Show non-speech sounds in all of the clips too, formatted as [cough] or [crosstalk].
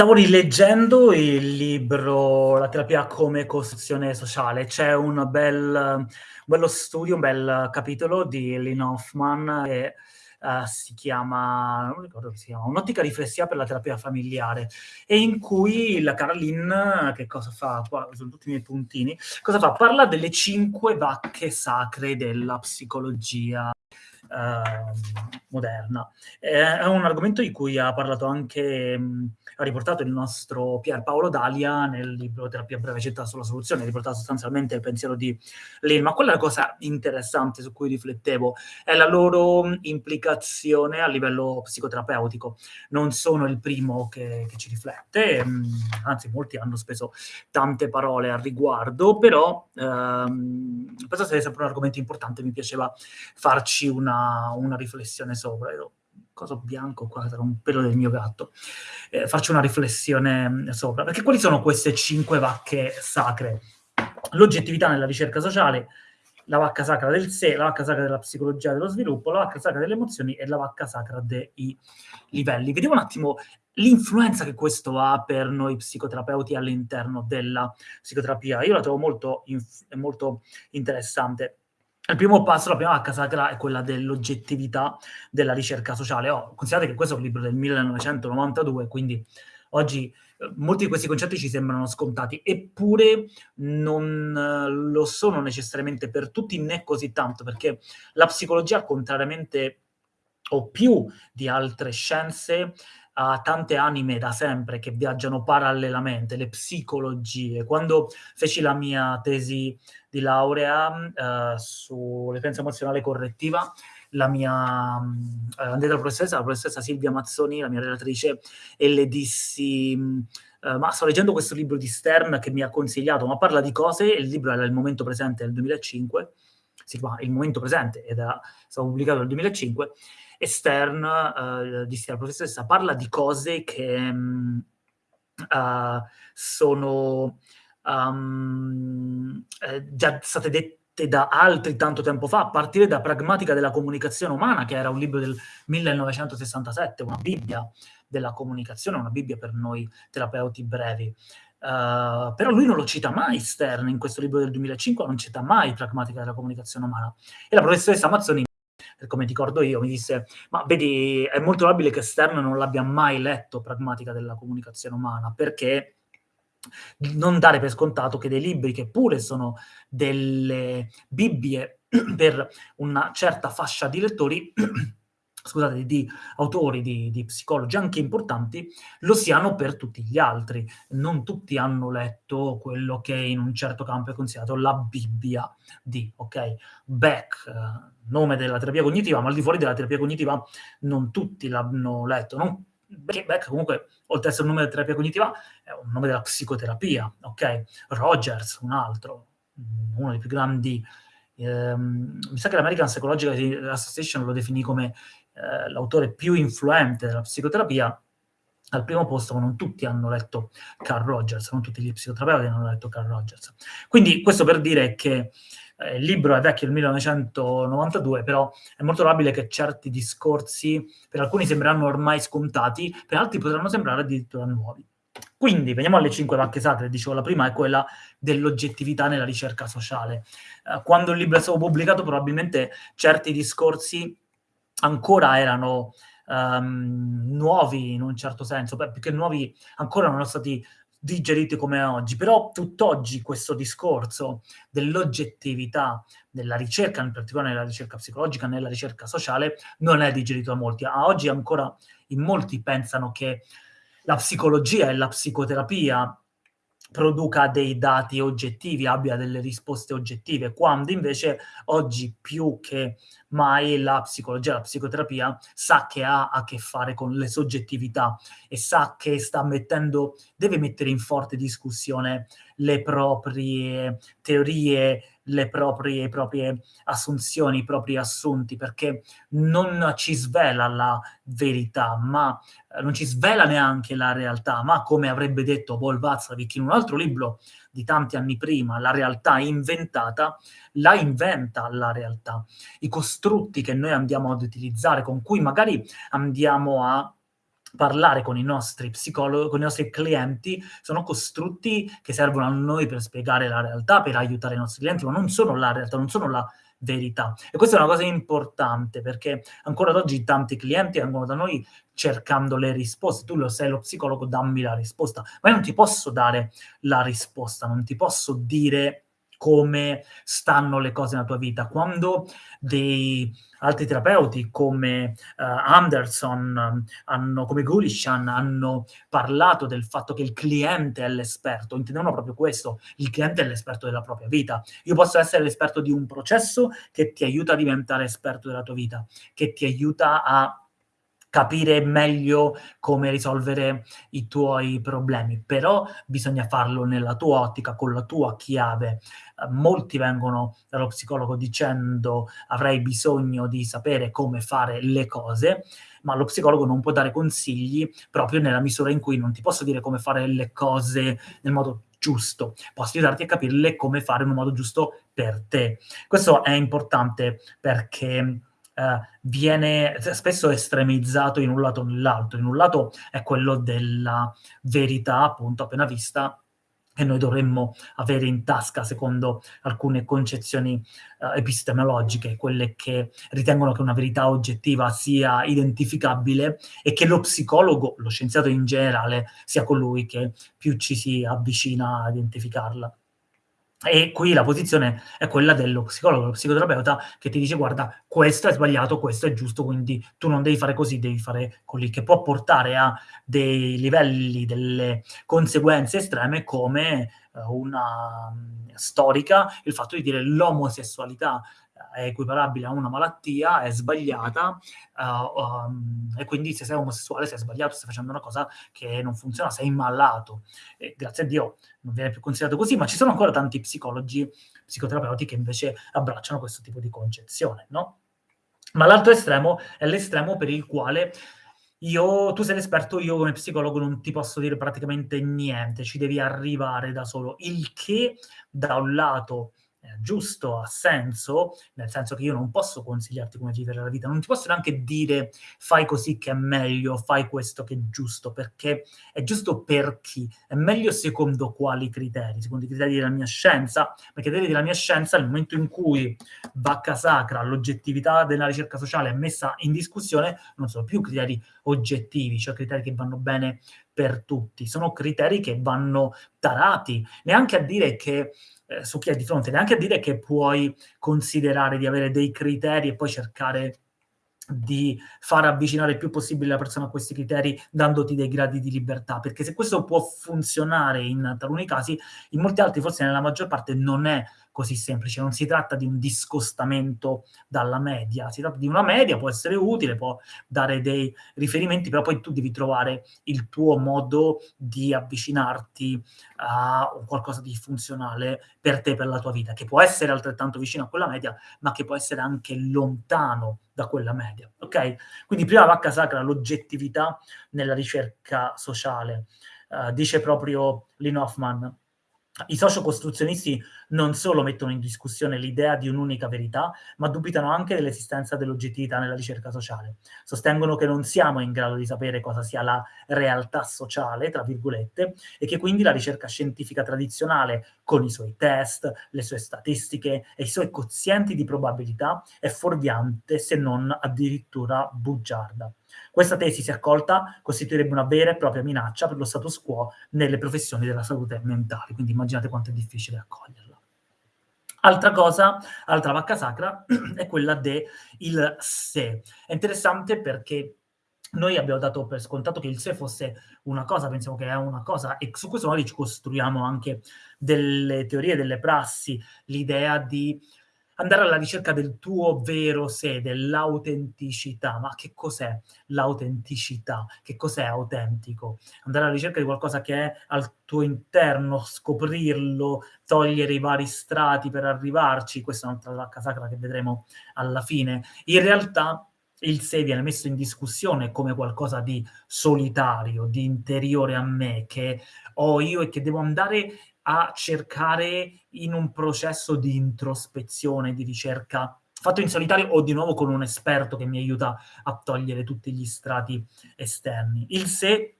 Stavo rileggendo il libro La terapia come costruzione sociale. C'è un bel bello studio, un bel capitolo di Lynn Hoffman che, ehm, si chiama non ricordo si chiama, "Un'ottica riflessiva per la terapia familiare", e in cui la cara Lynn che cosa fa? Qua son tutti i miei puntini. Cosa fa? Parla delle 5 vacche sacre della psicologia ehm, moderna. Ehm, è un argomento di cui ha parlato anche mhmm, ha riportato il nostro Pier Paolo Dalia nel libro Terapia breve città sulla soluzione, ha riportato sostanzialmente il pensiero di Lin, ma quella è la cosa interessante su cui riflettevo, è la loro implicazione a livello psicoterapeutico. Non sono il primo che che ci riflette, mhmm, anzi molti hanno speso tante parole al riguardo, però, ehm, penso sia sempre un argomento importante, mi piaceva farci una una riflessione sopra. Io coso bianco qua, sarà un pelo del mio gatto. Ehm, farci una riflessione, mhmm, sopra, perché quali sono queste 5 vacche sacre? L'oggettività nella ricerca sociale, la vacca sacra del sé, la vacca sacra della psicologia dello sviluppo, la vacca sacra delle emozioni e la vacca sacra dei livelli. Vediamo un attimo l'influenza che questo ha per noi psicoterapeuti all'interno della psicoterapia. Io la trovo molto molto interessante. Il primo passo, la prima vacca sacra è quella dell'oggettività della ricerca sociale. Oh, considerate che questo è un libro del 1992, quindi oggi eh, molti di questi concetti ci sembrano scontati, eppure non eh, lo sono necessariamente per tutti, né così tanto, perché la psicologia, contrariamente o più di altre scienze, ha tante anime da sempre che viaggiano parallelamente, le psicologie. Quando feci la mia tesi di laurea, ehm, sull'influenza emozionale correttiva, la mia mhmm, andai dalla professoressa, la professoressa Silvia Mazzoni, la mia relatrice, e le dissi: mhmm, ehm: "Ma sto leggendo questo libro di Stern che mi ha consigliato, ma parla di cose" il libro era Il momento presente del 2005, si chiama Il momento presente ed era stato pubblicato nel 2005, e Stern, ehm, dissi alla professoressa: "Parla di cose che, mhmm, uhm, sono, uhm, ehm, già state dette da altri tanto tempo fa, a partire da Pragmatica della comunicazione umana", che era un libro del 1967, una bibbia della comunicazione, una bibbia per noi terapeuti brevi. Uh, però lui non lo cita mai Stern in questo libro del 2005, non cita mai Pragmatica della comunicazione umana. E la professoressa Mazzoni come ricordo io, mi disse: "Ma vedi, è molto probabile che Stern non l'abbia mai letto Pragmatica della comunicazione umana, perché non dare per scontato che dei libri che pure sono delle Bibbie [clears throat] per una certa fascia di lettori [clears throat] scusate, di autori, di di psicologi anche importanti, lo siano per tutti gli altri. Non tutti hanno letto quello che in un certo campo è considerato la Bibbia di, okay? Beck, eh, nome della terapia cognitiva, ma al di fuori della terapia cognitiva non tutti l'hanno letto, non Beck comunque, oltre ad essere un nome della terapia cognitiva, è un nome della psicoterapia, okay? Rogers, un altro, uno dei più grandi ehm, mi sa che l'American Psychological Association lo definì come eh, l'autore più influente della psicoterapia, al primo posto, ma non tutti hanno letto Carl Rogers, non tutti gli psicoterapeuti hanno letto Carl Rogers. Quindi questo per dire che eh, il libro è vecchio del 1992, però è molto probabile che certi discorsi per alcuni sembreranno ormai scontati, per altri potranno sembrare addirittura nuovi. Quindi veniamo alle cinque vacche sacre, dicevo la prima è quella dell'oggettività nella ricerca sociale. Eh, quando il libro è stato pubblicato probabilmente certi discorsi ancora erano um, nuovi in un certo senso, beh, più che nuovi ancora non erano stati digeriti come oggi, però tutt'oggi questo discorso dell'oggettività nella ricerca, in particolare nella ricerca psicologica, nella ricerca sociale, non è digerito da molti. A oggi ancora in molti pensano che la psicologia e la psicoterapia produca dei dati oggettivi, abbia delle risposte oggettive, quando invece oggi più che mai la psicologia, la psicoterapia sa che ha a che fare con le soggettività e sa che sta mettendo, deve mettere in forte discussione le proprie teorie, le proprie, proprie assunzioni, i propri assunti, perché non ci svela la verità, ma eh, non ci svela neanche la realtà, ma come avrebbe detto Paul Watzlawick in un altro libro di tanti anni prima, la realtà inventata, la inventa la realtà. I costrutti che noi andiamo ad utilizzare, con cui magari andiamo a parlare con i nostri psicolo con i nostri clienti sono costrutti che servono a noi per spiegare la realtà, per aiutare i nostri clienti, ma non sono la realtà, non sono la verità. E questa è una cosa importante perché ancora ad oggi tanti clienti vengono da noi cercando le risposte. Tu lo sei lo psicologo, dammi la risposta. Ma io non ti posso dare la risposta, non ti posso dire come stanno le cose nella tua vita. Quando dei altri terapeuti come uh, Anderson, hanno, come Gulishan, hanno parlato del fatto che il cliente è l'esperto, intendevano proprio questo, il cliente è l'esperto della propria vita. Io posso essere l'esperto di un processo che ti aiuta a diventare esperto della tua vita, che ti aiuta a capire meglio come risolvere i tuoi problemi, però bisogna farlo nella tua ottica, con la tua chiave. Eh, molti vengono dallo psicologo dicendo avrei bisogno di sapere come fare le cose, ma lo psicologo non può dare consigli proprio nella misura in cui non ti posso dire come fare le cose nel modo giusto, posso aiutarti a capirle come fare in un modo giusto per te. Questo è importante perché viene spesso estremizzato in un lato o nell'altro. In un lato è quello della verità, appunto, appena vista, che noi dovremmo avere in tasca secondo alcune concezioni uh, epistemologiche, quelle che ritengono che una verità oggettiva sia identificabile e che lo psicologo, lo scienziato in generale, sia colui che più ci si avvicina a identificarla. E qui la posizione è quella dello psicologo, dello psicoterapeuta che ti dice guarda questo è sbagliato, questo è giusto, quindi tu non devi fare così, devi fare così, che può portare a dei livelli, delle conseguenze estreme come una um, storica, il fatto di dire l'omosessualità è equiparabile a una malattia, è sbagliata uh, um, e quindi se sei omosessuale sei sbagliato, stai facendo una cosa che non funziona, sei malato. E grazie a Dio non viene più considerato così, ma ci sono ancora tanti psicologi, psicoterapeuti che invece abbracciano questo tipo di concezione, no? Ma l'altro estremo è l'estremo per il quale io, tu sei l'esperto, io come psicologo non ti posso dire praticamente niente, ci devi arrivare da solo, il che da un lato eh, giusto, ha senso, nel senso che io non posso consigliarti come vivere la vita, non ti posso neanche dire fai così che è meglio, fai questo che è giusto, perché è giusto per chi? È meglio secondo quali criteri? Secondo i criteri della mia scienza? Perché i criteri della mia scienza, nel momento in cui vacca sacra, l'oggettività della ricerca sociale è messa in discussione, non sono più criteri oggettivi, cioè criteri che vanno bene per tutti, sono criteri che vanno tarati, neanche a dire che eh, su chi è di fronte, neanche a dire che puoi considerare di avere dei criteri e poi cercare di far avvicinare il più possibile la persona a questi criteri dandoti dei gradi di libertà, perché se questo può funzionare in taluni casi, in molti altri, forse nella maggior parte, non è così semplice, non si tratta di un discostamento dalla media, si tratta di una media, può essere utile, può dare dei riferimenti, però poi tu devi trovare il tuo modo di avvicinarti a qualcosa di funzionale per te, per la tua vita, che può essere altrettanto vicino a quella media, ma che può essere anche lontano da quella media, ok? Quindi prima vacca sacra l'oggettività nella ricerca sociale. Uh, dice proprio Lynn Hoffman, i sociocostruzionisti non solo mettono in discussione l'idea di un'unica verità, ma dubitano anche dell'esistenza dell'oggettività nella ricerca sociale. Sostengono che non siamo in grado di sapere cosa sia la realtà sociale, tra virgolette, e che quindi la ricerca scientifica tradizionale, con i suoi test, le sue statistiche e i suoi quozienti di probabilità, è fuorviante se non addirittura bugiarda. Questa tesi, se accolta, costituirebbe una vera e propria minaccia per lo status quo nelle professioni della salute mentale, quindi immaginate quanto è difficile accoglierla. Altra cosa, altra vacca sacra, [clears throat] è quella del se. È interessante perché noi abbiamo dato per scontato che il se fosse una cosa, pensiamo che è una cosa, e su questo noi ci costruiamo anche delle teorie, delle prassi, l'idea di andare alla ricerca del tuo vero sé, dell'autenticità. Ma che cos'è l'autenticità? Che cos'è autentico? Andare alla ricerca di qualcosa che è al tuo interno, scoprirlo, togliere i vari strati per arrivarci. Questa è un'altra vacca sacra che vedremo alla fine. In realtà il sé viene messo in discussione come qualcosa di solitario, di interiore a me, che ho io e che devo andare a cercare in un processo di introspezione, di ricerca fatto in solitario o di nuovo con un esperto che mi aiuta a togliere tutti gli strati esterni. Il se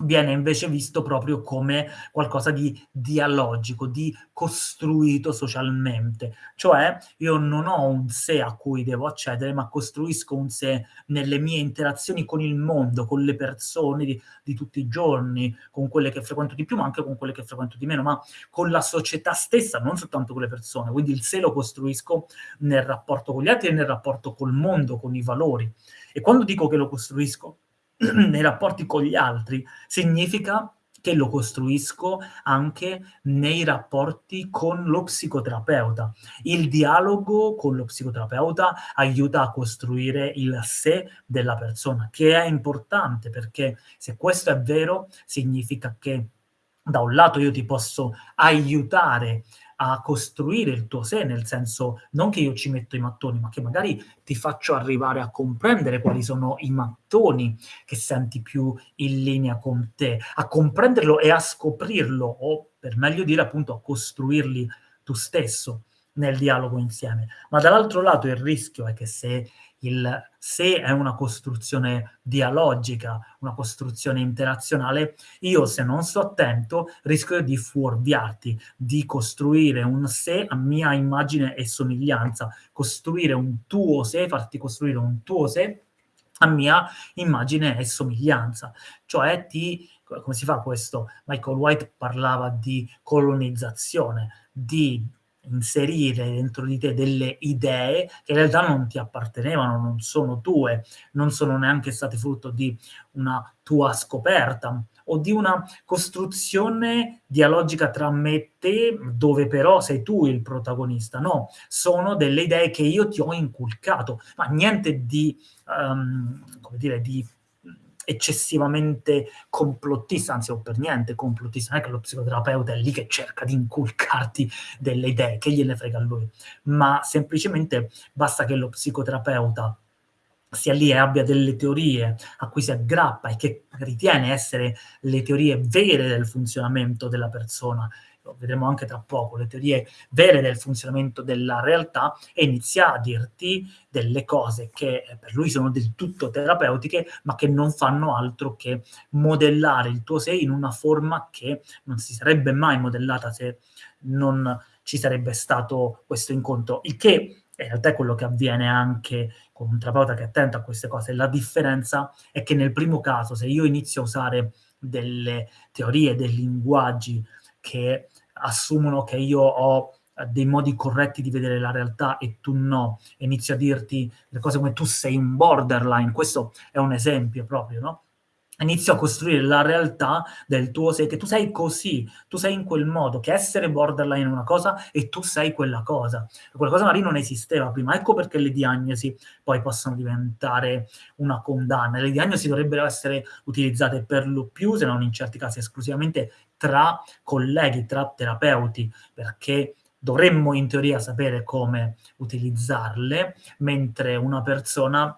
viene invece visto proprio come qualcosa di dialogico, di costruito socialmente. Cioè io non ho un sé a cui devo accedere, ma costruisco un sé nelle mie interazioni con il mondo, con le persone di, di tutti i giorni, con quelle che frequento di più, ma anche con quelle che frequento di meno, ma con la società stessa, non soltanto con le persone. Quindi il sé lo costruisco nel rapporto con gli altri e nel rapporto col mondo, con i valori. E quando dico che lo costruisco [clears throat] nei rapporti con gli altri, significa che lo costruisco anche nei rapporti con lo psicoterapeuta. Il dialogo con lo psicoterapeuta aiuta a costruire il sé della persona, che è importante perché se questo è vero significa che da un lato io ti posso aiutare a costruire il tuo sé, nel senso non che io ci metto i mattoni, ma che magari ti faccio arrivare a comprendere quali sono i mattoni che senti più in linea con te, a comprenderlo e a scoprirlo, o per meglio dire appunto a costruirli tu stesso nel dialogo insieme. Ma dall'altro lato il rischio è che se il se è una costruzione dialogica, una costruzione interazionale, io se non sto attento rischio di fuorviarti, di costruire un sé a mia immagine e somiglianza, costruire un tuo sé, farti costruire un tuo sé a mia immagine e somiglianza. Cioè ti, come si fa questo? Michael White parlava di colonizzazione, di inserire dentro di te delle idee che in realtà non ti appartenevano, non sono tue, non sono neanche state frutto di una tua scoperta o di una costruzione dialogica tra me e te, dove però sei tu il protagonista. No, sono delle idee che io ti ho inculcato, ma niente di, um, come dire, di eccessivamente complottista, anzi o per niente complottista, non è che lo psicoterapeuta è lì che cerca di inculcarti delle idee, che gliene frega a lui, ma semplicemente basta che lo psicoterapeuta sia lì e abbia delle teorie a cui si aggrappa e che ritiene essere le teorie vere del funzionamento della persona lo vedremo anche tra poco, le teorie vere del funzionamento della realtà e inizia a dirti delle cose che per lui sono del tutto terapeutiche, ma che non fanno altro che modellare il tuo sé in una forma che non si sarebbe mai modellata se non ci sarebbe stato questo incontro, il che in realtà è quello che avviene anche con un terapeuta che è attento a queste cose. La differenza è che nel primo caso, se io inizio a usare delle teorie, dei linguaggi che assumono che io ho eh, dei modi corretti di vedere la realtà e tu no, inizio a dirti le cose come tu sei un borderline, questo è un esempio proprio, no? Inizio a costruire la realtà del tuo sé, che tu sei così, tu sei in quel modo, che essere borderline è una cosa e tu sei quella cosa. Quella cosa magari non esisteva prima, ecco perché le diagnosi poi possono diventare una condanna. Le diagnosi dovrebbero essere utilizzate per lo più, se non in certi casi esclusivamente, tra colleghi, tra terapeuti, perché dovremmo in teoria sapere come utilizzarle, mentre una persona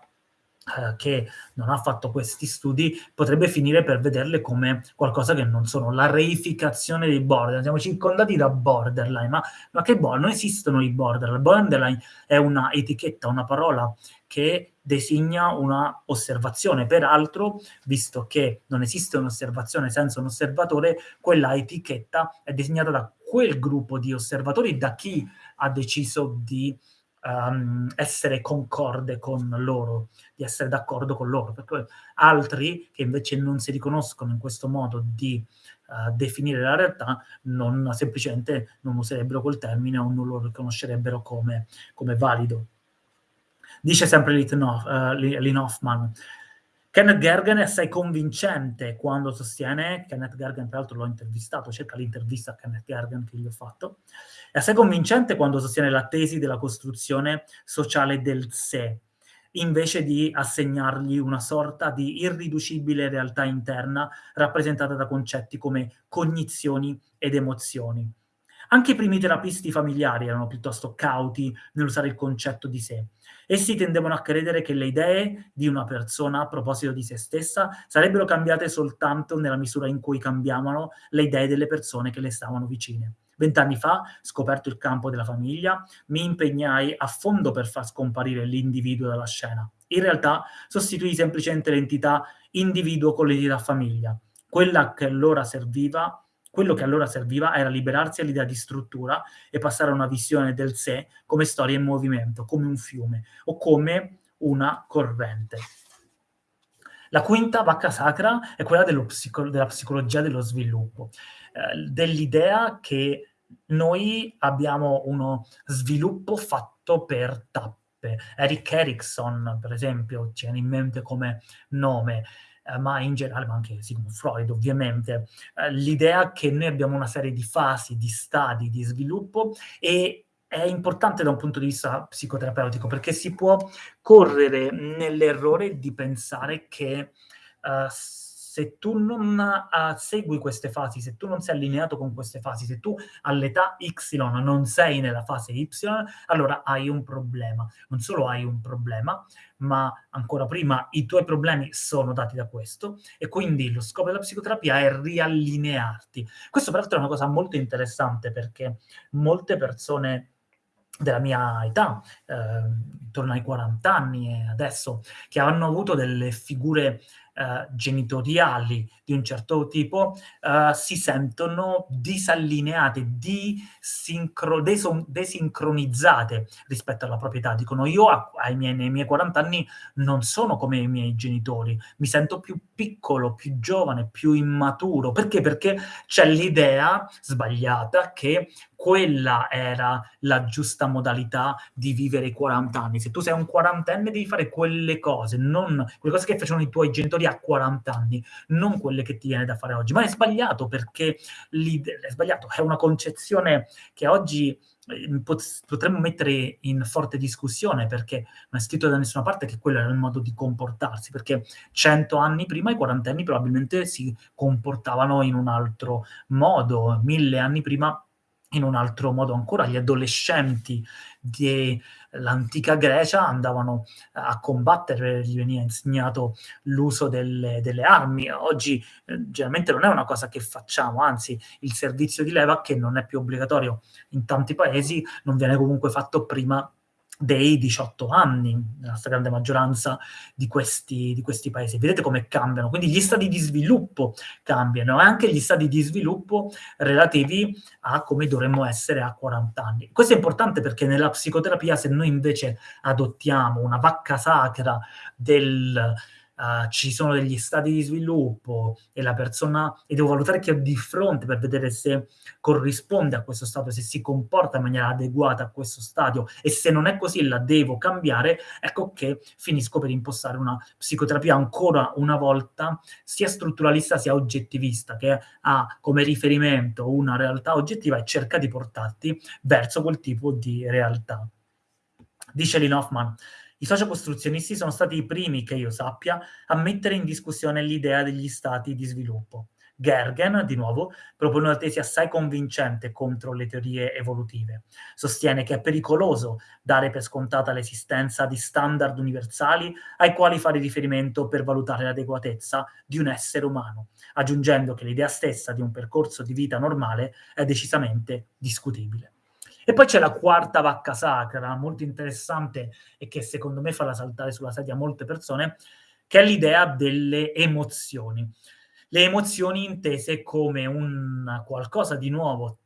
eh, che non ha fatto questi studi potrebbe finire per vederle come qualcosa che non sono. La reificazione dei borderline, siamo circondati da borderline, ma, ma che borderline? Non esistono i borderline. Borderline è una etichetta, una parola che designa una osservazione. Peraltro, visto che non esiste un'osservazione senza un osservatore, quella etichetta è disegnata da quel gruppo di osservatori, da chi ha deciso di um, essere concorde con loro, di essere d'accordo con loro, perché altri che invece non si riconoscono in questo modo di uh, definire la realtà, non, semplicemente non userebbero quel termine o non lo riconoscerebbero come, come valido. Dice sempre Lynn uh, Hoffman, Kenneth Gergen è assai convincente quando sostiene, Kenneth Gergen tra l'altro l'ho intervistato, cerca l'intervista a Kenneth Gergen che gli ho fatto, è assai convincente quando sostiene la tesi della costruzione sociale del sé, invece di assegnargli una sorta di irriducibile realtà interna rappresentata da concetti come cognizioni ed emozioni. Anche i primi terapisti familiari erano piuttosto cauti nell'usare il concetto di sé. Essi tendevano a credere che le idee di una persona a proposito di se stessa sarebbero cambiate soltanto nella misura in cui cambiavano le idee delle persone che le stavano vicine. Vent'anni fa, scoperto il campo della famiglia, mi impegnai a fondo per far scomparire l'individuo dalla scena. In realtà sostituì semplicemente l'entità individuo con l'entità famiglia. Quella che allora serviva quello che allora serviva era liberarsi all'idea di struttura e passare a una visione del sé come storia in movimento, come un fiume o come una corrente. La quinta vacca sacra è quella psico della psicologia dello sviluppo, eh, dell'idea che noi abbiamo uno sviluppo fatto per tappe. Eric Erickson, per esempio, ci viene in mente come nome, eh, ma in generale, ma anche Sigmund Freud ovviamente, eh, l'idea che noi abbiamo una serie di fasi, di stadi di sviluppo e è importante da un punto di vista psicoterapeutico perché si può correre nell'errore di pensare che uh, se tu non uh, segui queste fasi, se tu non sei allineato con queste fasi, se tu all'età Y non sei nella fase Y, allora hai un problema. Non solo hai un problema, ma ancora prima i tuoi problemi sono dati da questo e quindi lo scopo della psicoterapia è riallinearti. Questo peraltro è una cosa molto interessante perché molte persone della mia età, eh, intorno ai 40 anni e adesso, che hanno avuto delle figure eh, genitoriali di un certo tipo eh, si sentono disallineate, desincronizzate rispetto alla proprietà. Dicono io ai miei, nei miei 40 anni non sono come i miei genitori, mi sento più piccolo, più giovane, più immaturo. Perché? Perché c'è l'idea sbagliata che quella era la giusta modalità di vivere i 40 anni. Se tu sei un quarantenne devi fare quelle cose, non quelle cose che facevano i tuoi genitori a 40 anni, non quelle che ti viene da fare oggi. Ma è sbagliato perché è sbagliato, è una concezione che oggi eh, potremmo mettere in forte discussione perché non è scritto da nessuna parte che quello era il modo di comportarsi, perché cento anni prima i quarantenni probabilmente si comportavano in un altro modo, mille anni prima in un altro modo ancora, gli adolescenti dell'antica Grecia andavano a combattere, gli veniva insegnato l'uso delle, delle armi. Oggi eh, generalmente non è una cosa che facciamo, anzi il servizio di leva, che non è più obbligatorio in tanti paesi, non viene comunque fatto prima dei 18 anni, nella stragrande maggioranza di questi, di questi, paesi. Vedete come cambiano, quindi gli stati di sviluppo cambiano, e anche gli stati di sviluppo relativi a come dovremmo essere a 40 anni. Questo è importante perché nella psicoterapia se noi invece adottiamo una vacca sacra del uh, ci sono degli stati di sviluppo e la persona, e devo valutare chi ho di fronte per vedere se corrisponde a questo stato, se si comporta in maniera adeguata a questo stadio e se non è così la devo cambiare, ecco che finisco per impostare una psicoterapia ancora una volta sia strutturalista sia oggettivista, che ha come riferimento una realtà oggettiva e cerca di portarti verso quel tipo di realtà. Dice Lynn Hoffman, i sociocostruzionisti sono stati i primi, che io sappia, a mettere in discussione l'idea degli stati di sviluppo. Gergen, di nuovo, propone una tesi assai convincente contro le teorie evolutive. Sostiene che è pericoloso dare per scontata l'esistenza di standard universali ai quali fare riferimento per valutare l'adeguatezza di un essere umano, aggiungendo che l'idea stessa di un percorso di vita normale è decisamente discutibile. E poi c'è la quarta vacca sacra, molto interessante e che secondo me farà saltare sulla sedia molte persone, che è l'idea delle emozioni. Le emozioni intese come un qualcosa di nuovo,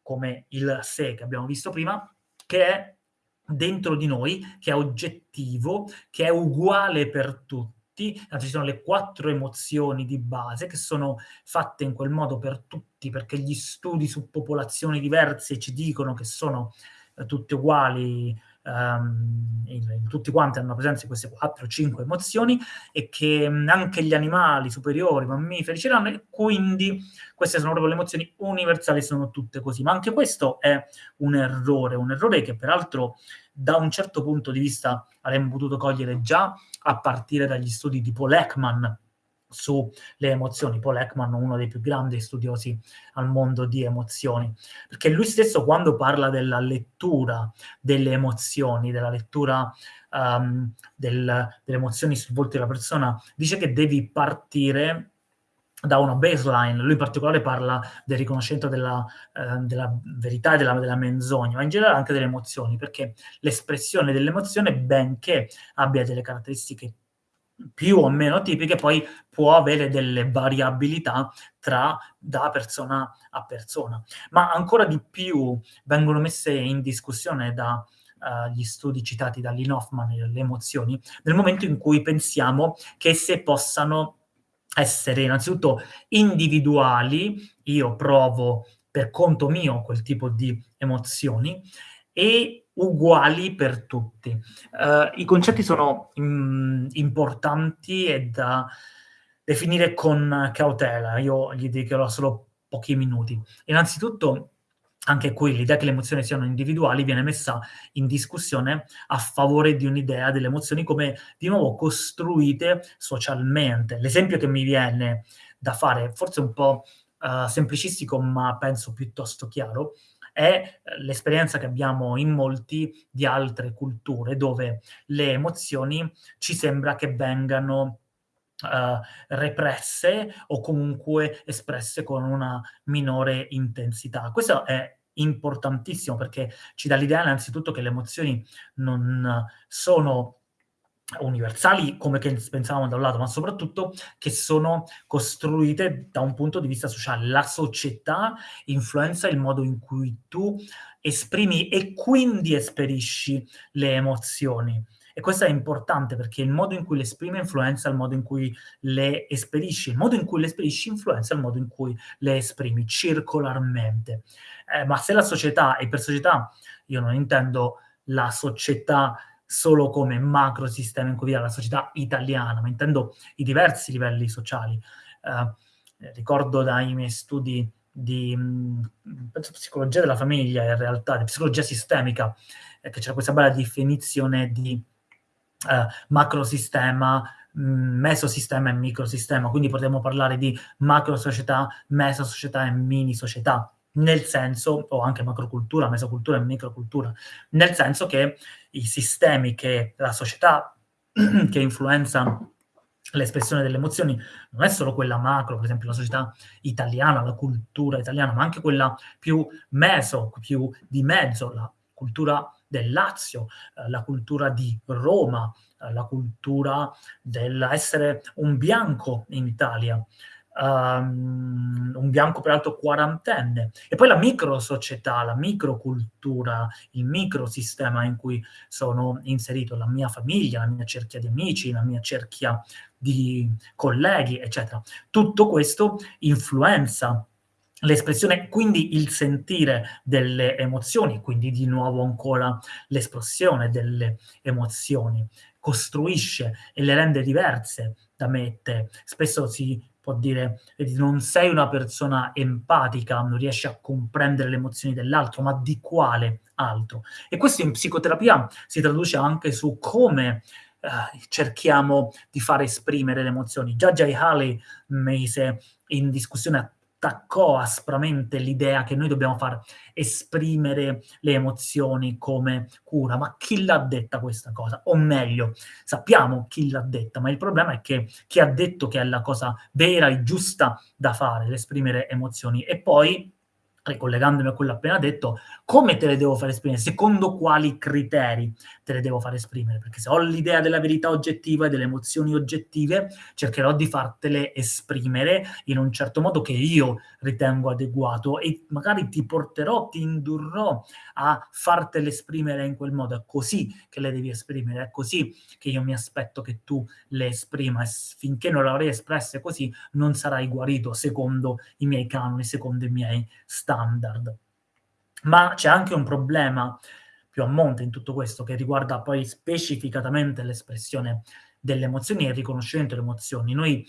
come il sé che abbiamo visto prima, che è dentro di noi, che è oggettivo, che è uguale per tutti tutti, ci sono le quattro emozioni di base che sono fatte in quel modo per tutti, perché gli studi su popolazioni diverse ci dicono che sono eh, tutte uguali, um, in, in, tutti quanti hanno presenza di queste 4-5 emozioni e che mh, anche gli animali superiori, mammiferi ce l'hanno e quindi queste sono proprio le emozioni universali, sono tutte così. Ma anche questo è un errore, un errore che peraltro da un certo punto di vista avremmo potuto cogliere già a partire dagli studi di Paul Ekman sulle emozioni. Paul Ekman, uno dei più grandi studiosi al mondo di emozioni, perché lui stesso quando parla della lettura delle emozioni, della lettura um, del, delle emozioni sul volto della persona, dice che devi partire da una baseline, lui in particolare parla del riconoscimento della, eh, della verità e della, della, menzogna, ma in generale anche delle emozioni, perché l'espressione dell'emozione, benché abbia delle caratteristiche più o meno tipiche, poi può avere delle variabilità tra da persona a persona. Ma ancora di più vengono messe in discussione da uh, gli studi citati da Lynn Hoffman, le emozioni, nel momento in cui pensiamo che esse possano essere innanzitutto individuali, io provo per conto mio quel tipo di emozioni, e uguali per tutti. Uh, I concetti sono mm, importanti e da definire con cautela, io gli dedicherò solo pochi minuti. Innanzitutto, anche qui l'idea che le emozioni siano individuali viene messa in discussione a favore di un'idea delle emozioni come, di nuovo, costruite socialmente. L'esempio che mi viene da fare, forse un po' uh, semplicistico, ma penso piuttosto chiaro, è eh, l'esperienza che abbiamo in molti di altre culture, dove le emozioni ci sembra che vengano Uh, represse o comunque espresse con una minore intensità. Questo è importantissimo perché ci dà l'idea innanzitutto che le emozioni non sono universali come pensavamo da un lato, ma soprattutto che sono costruite da un punto di vista sociale. La società influenza il modo in cui tu esprimi e quindi esperisci le emozioni. E questo è importante perché il modo in cui le esprime influenza il modo in cui le esperisci, il modo in cui le esperisci influenza il modo in cui le esprimi circolarmente. Eh, ma se la società, e per società io non intendo la società solo come macro sistema in cui vive la società italiana, ma intendo i diversi livelli sociali. Eh, ricordo dai miei studi di penso, psicologia della famiglia, in realtà, di psicologia sistemica, eh, che c'era questa bella definizione di eh, macrosistema, mm, mesosistema e microsistema, quindi potremmo parlare di macro società, mesosocietà e mini società, nel senso, o anche macrocultura, mesocultura e microcultura, nel senso che i sistemi che la società [clears throat] che influenza l'espressione delle emozioni non è solo quella macro, per esempio la società italiana, la cultura italiana, ma anche quella più meso, più di mezzo, la cultura del Lazio, eh, la cultura di Roma, eh, la cultura dell'essere un bianco in Italia, um, un bianco peraltro quarantenne, e poi la microsocietà, la microcultura, il microsistema in cui sono inserito, la mia famiglia, la mia cerchia di amici, la mia cerchia di colleghi, eccetera. Tutto questo influenza l'espressione, quindi il sentire delle emozioni, quindi di nuovo ancora l'espressione delle emozioni, costruisce e le rende diverse da me e te. Spesso si può dire, non sei una persona empatica, non riesci a comprendere le emozioni dell'altro, ma di quale altro? E questo in psicoterapia si traduce anche su come eh, cerchiamo di far esprimere le emozioni. Già Jay Haley mise in discussione attaccò aspramente l'idea che noi dobbiamo far esprimere le emozioni come cura. Ma chi l'ha detta questa cosa? O meglio, sappiamo chi l'ha detta, ma il problema è che chi ha detto che è la cosa vera e giusta da fare, l'esprimere emozioni, e poi ricollegandomi a quello appena detto, come te le devo fare esprimere? Secondo quali criteri te le devo fare esprimere? Perché se ho l'idea della verità oggettiva e delle emozioni oggettive, cercherò di fartele esprimere in un certo modo che io ritengo adeguato e magari ti porterò, ti indurrò a fartele esprimere in quel modo. È così che le devi esprimere, è così che io mi aspetto che tu le esprima finché non le avrei espresse così non sarai guarito secondo i miei canoni, secondo i miei standard. Ma c'è anche un problema più a monte in tutto questo che riguarda poi specificatamente l'espressione delle emozioni e il riconoscimento delle emozioni. Noi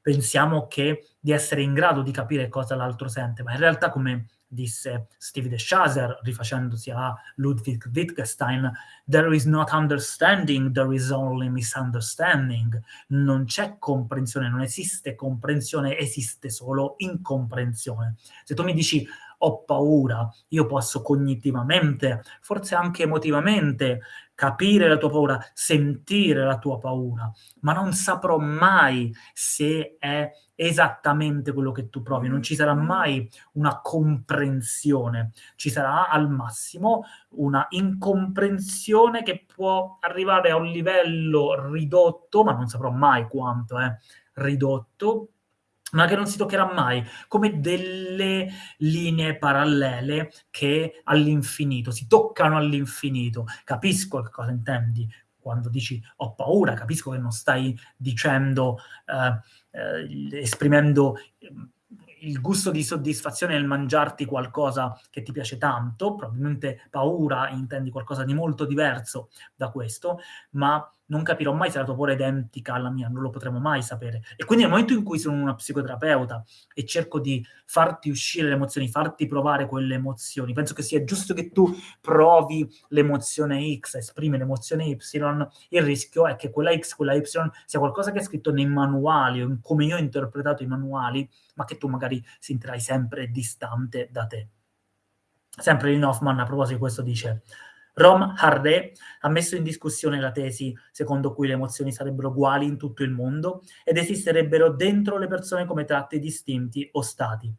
pensiamo che di essere in grado di capire cosa l'altro sente, ma in realtà come disse Steve de Chaser, rifacendosi a Ludwig Wittgenstein, there is not understanding, there is only misunderstanding. Non c'è comprensione, non esiste comprensione, esiste solo incomprensione. Se tu mi dici ho paura, io posso cognitivamente, forse anche emotivamente, capire la tua paura, sentire la tua paura, ma non saprò mai se è esattamente quello che tu provi, non ci sarà mai una comprensione, ci sarà al massimo una incomprensione che può arrivare a un livello ridotto, ma non saprò mai quanto è ridotto, ma che non si toccherà mai, come delle linee parallele che all'infinito, si toccano all'infinito. Capisco che cosa intendi quando dici ho paura, capisco che non stai dicendo, eh, eh, esprimendo il gusto di soddisfazione nel mangiarti qualcosa che ti piace tanto, probabilmente paura intendi qualcosa di molto diverso da questo, ma non capirò mai se la tua paura è identica alla mia, non lo potremo mai sapere. E quindi nel momento in cui sono una psicoterapeuta e cerco di farti uscire le emozioni, farti provare quelle emozioni, penso che sia giusto che tu provi l'emozione X, esprimi l'emozione Y, il rischio è che quella X, quella Y sia qualcosa che è scritto nei manuali, o come io ho interpretato i manuali, ma che tu magari sentirai sempre distante da te. Sempre Lynn Hoffman a proposito di questo dice Rom Harre ha messo in discussione la tesi secondo cui le emozioni sarebbero uguali in tutto il mondo ed esisterebbero dentro le persone come tratti distinti o stati.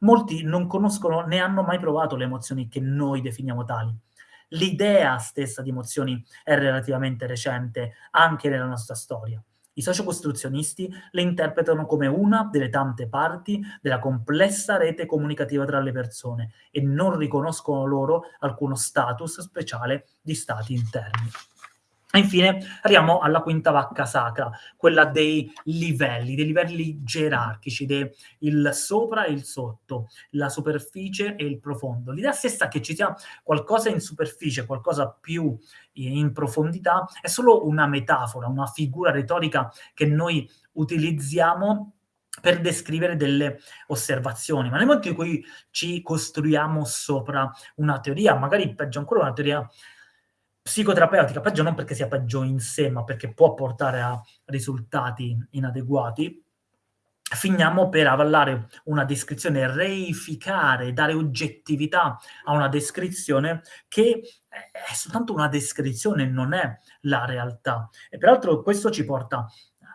Molti non conoscono né hanno mai provato le emozioni che noi definiamo tali. L'idea stessa di emozioni è relativamente recente anche nella nostra storia. I sociocostruzionisti le interpretano come una delle tante parti della complessa rete comunicativa tra le persone e non riconoscono loro alcuno status speciale di stati interni. E infine arriviamo alla quinta vacca sacra, quella dei livelli, dei livelli gerarchici, de, il sopra e il sotto, la superficie e il profondo. L'idea stessa che ci sia qualcosa in superficie, qualcosa più in profondità, è solo una metafora, una figura retorica che noi utilizziamo per descrivere delle osservazioni, ma nel momento in cui ci costruiamo sopra una teoria, magari peggio ancora una teoria psicoterapeutica, peggio non perché sia peggio in sé, ma perché può portare a risultati inadeguati, finiamo per avallare una descrizione, reificare, dare oggettività a una descrizione che è soltanto una descrizione, non è la realtà. E peraltro questo ci porta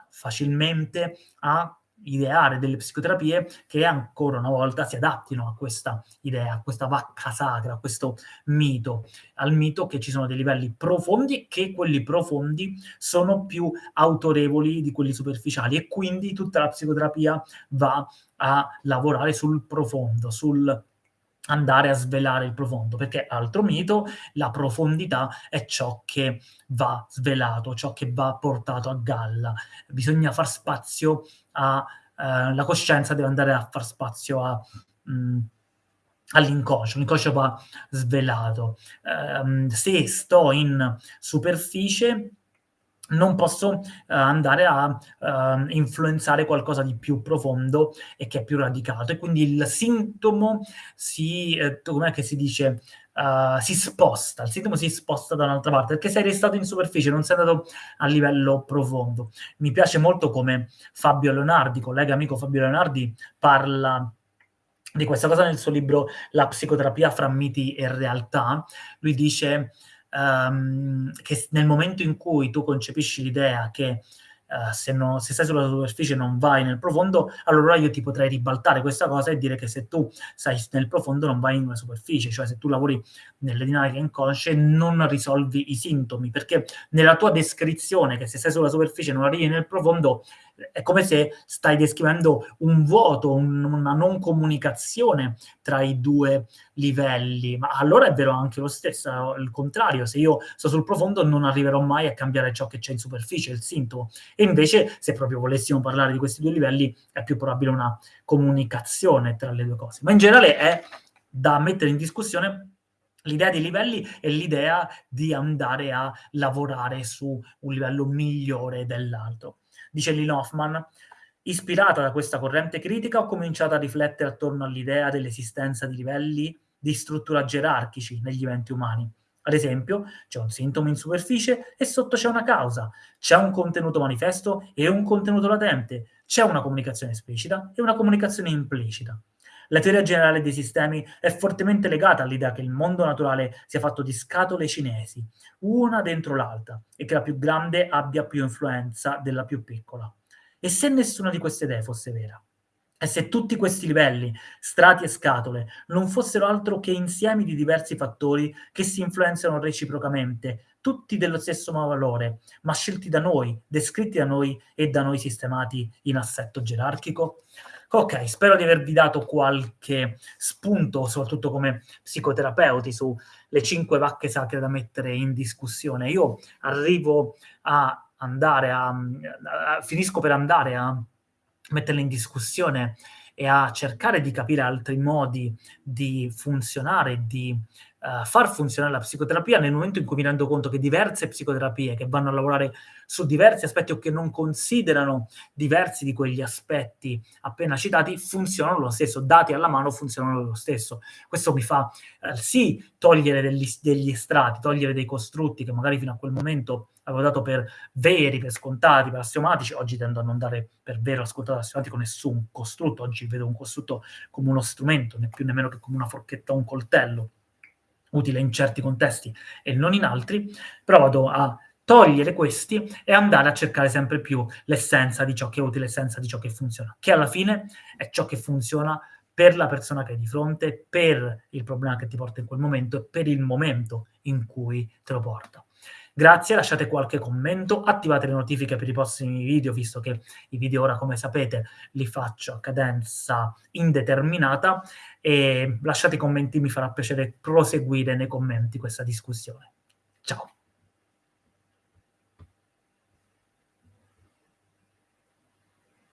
facilmente a ideare delle psicoterapie che ancora una volta si adattino a questa idea, a questa vacca sacra, a questo mito, al mito che ci sono dei livelli profondi e che quelli profondi sono più autorevoli di quelli superficiali e quindi tutta la psicoterapia va a lavorare sul profondo, sul andare a svelare il profondo, perché altro mito, la profondità è ciò che va svelato, ciò che va portato a galla. Bisogna far spazio a... Eh, la coscienza deve andare a far spazio mm, all'inconscio, l'inconscio va svelato. Eh, se sto in superficie, non posso uh, andare a uh, influenzare qualcosa di più profondo e che è più radicato e quindi il sintomo si, eh, com'è che si dice, uh, si sposta, il sintomo si sposta da un'altra parte perché sei restato in superficie, non sei andato a livello profondo. Mi piace molto come Fabio Leonardi, collega amico Fabio Leonardi, parla di questa cosa nel suo libro La psicoterapia fra miti e realtà. Lui dice um, che nel momento in cui tu concepisci l'idea che uh, se, no, se, stai sulla superficie non vai nel profondo, allora io ti potrei ribaltare questa cosa e dire che se tu stai nel profondo non vai una superficie, cioè se tu lavori nelle dinamiche inconsce non risolvi i sintomi, perché nella tua descrizione che se stai sulla superficie non arrivi nel profondo, è come se stai descrivendo un vuoto, un, una non comunicazione tra i due livelli, ma allora è vero anche lo stesso, il contrario, se io sto sul profondo non arriverò mai a cambiare ciò che c'è in superficie, il sintomo, e invece se proprio volessimo parlare di questi due livelli è più probabile una comunicazione tra le due cose, ma in generale è da mettere in discussione l'idea dei livelli è l'idea di andare a lavorare su un livello migliore dell'altro dice Lynn Hoffman, ispirata da questa corrente critica ho cominciato a riflettere attorno all'idea dell'esistenza di livelli di struttura gerarchici negli eventi umani. Ad esempio, c'è un sintomo in superficie e sotto c'è una causa, c'è un contenuto manifesto e un contenuto latente, c'è una comunicazione esplicita e una comunicazione implicita. La teoria generale dei sistemi è fortemente legata all'idea che il mondo naturale sia fatto di scatole cinesi, una dentro l'altra, e che la più grande abbia più influenza della più piccola. E se nessuna di queste idee fosse vera? E se tutti questi livelli, strati e scatole, non fossero altro che insiemi di diversi fattori che si influenzano reciprocamente, tutti dello stesso valore, ma scelti da noi, descritti da noi e da noi sistemati in assetto gerarchico? Ok, spero di avervi dato qualche spunto, soprattutto come psicoterapeuti, sulle cinque vacche sacre da mettere in discussione. Io arrivo a andare a, a finisco per andare a metterle in discussione e a cercare di capire altri modi di funzionare, di uh, far funzionare la psicoterapia nel momento in cui mi rendo conto che diverse psicoterapie che vanno a lavorare su diversi aspetti o che non considerano diversi di quegli aspetti appena citati funzionano lo stesso, dati alla mano funzionano lo stesso. Questo mi fa uh, sì togliere degli, degli strati, togliere dei costrutti che magari fino a quel momento avevo dato per veri, per scontati, per assiomatici, oggi tendo a non dare per vero, scontato, assiomatico nessun costrutto, oggi vedo un costrutto come uno strumento, né più nemmeno che come una forchetta o un coltello, utile in certi contesti e non in altri, però vado a togliere questi e andare a cercare sempre più l'essenza di ciò che è utile, l'essenza di ciò che funziona, che alla fine è ciò che funziona per la persona che hai di fronte, per il problema che ti porta in quel momento e per il momento in cui te lo porta. Grazie, lasciate qualche commento, attivate le notifiche per i prossimi video, visto che i video ora, come sapete, li faccio a cadenza indeterminata e lasciate i commenti, mi farà piacere proseguire nei commenti questa discussione. Ciao!